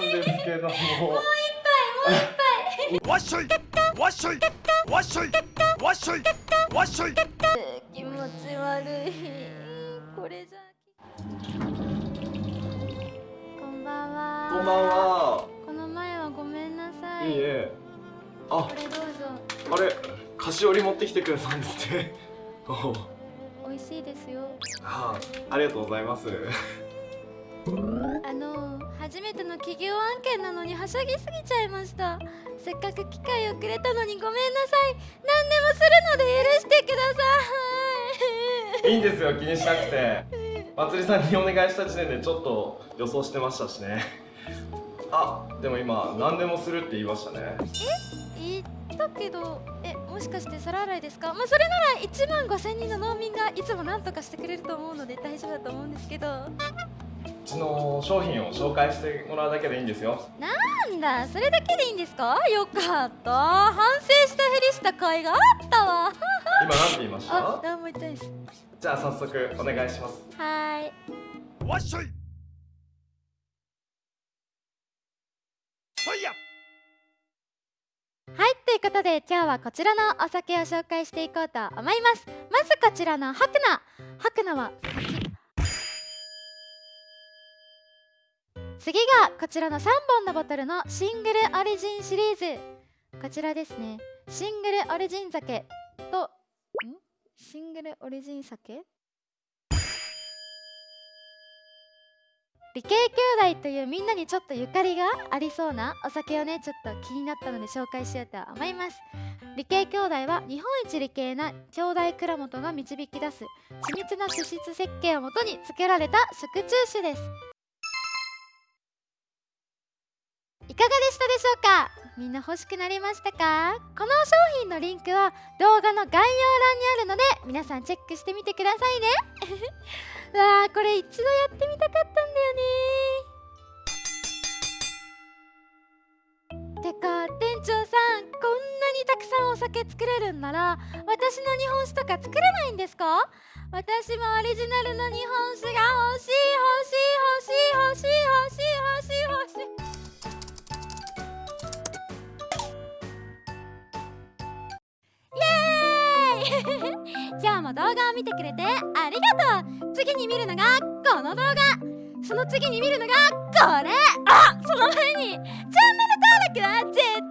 ですけども。もう一杯もう一杯。わっしょいわっしょいわっしょいわっしょいわっしょい気持ち悪い。これじゃこんばんは。こんばんは。この前はごめんなさい。いいえ。あ。これどうぞ。あれ菓子折り持ってきてくれたんですね。お美味しいですよ。あありがとうございます あの初めての企業案件なのにはしゃぎすぎちゃいました。せっかく機会をくれたのにごめんなさい。何でもするので許してください。いいんですよ気にしなくて。まつりさんにお願いした時点でちょっと予想してましたしね。あでも今何でもするって言いましたね。言ったけどえもしかして皿洗いですか？まあそれなら1万5000人の農民がいつも何とかしてくれると思うので大丈夫だと思うんですけど。うちの商品を紹介してもらうだけでいいんですよ。なんだそれだけでいいんですか？よかった。反省したふりした甲斐があったわ。今何て言いましあた何も言ってないです。じゃあ早速お願いします。はーい。わっしょい。はいということで今日はこちらのお酒を紹介していこうと思います。まずこちらのハクナ。ハクナは次がこちらの3本のボトルのシングルオリジンシリーズ。こちらですね。シングルオリジン酒とん？シングルオリジン酒？理系兄弟というみんなにちょっとゆかりがありそうなお酒をねちょっと気になったので紹介しようと思います。理系兄弟は日本一理系な兄弟蔵元が導き出す緻密な酒質設計をもとに作られた食中酒です。いかがでしたでしょうか？みんな欲しくなりましたか？この商品のリンクは動画の概要欄にあるので皆さんチェックしてみてくださいね。わあこれ一度やってみたかったんだよね。てか店長さんこんなにたくさんお酒作れるんなら私の日本酒とか作れないんですか？私もオリジナルの日本酒が欲しい。今日も動画を見てくれてありがとう。次に見るのがこの動画。その次に見るのがこれ。あその前にチャンネル登録は絶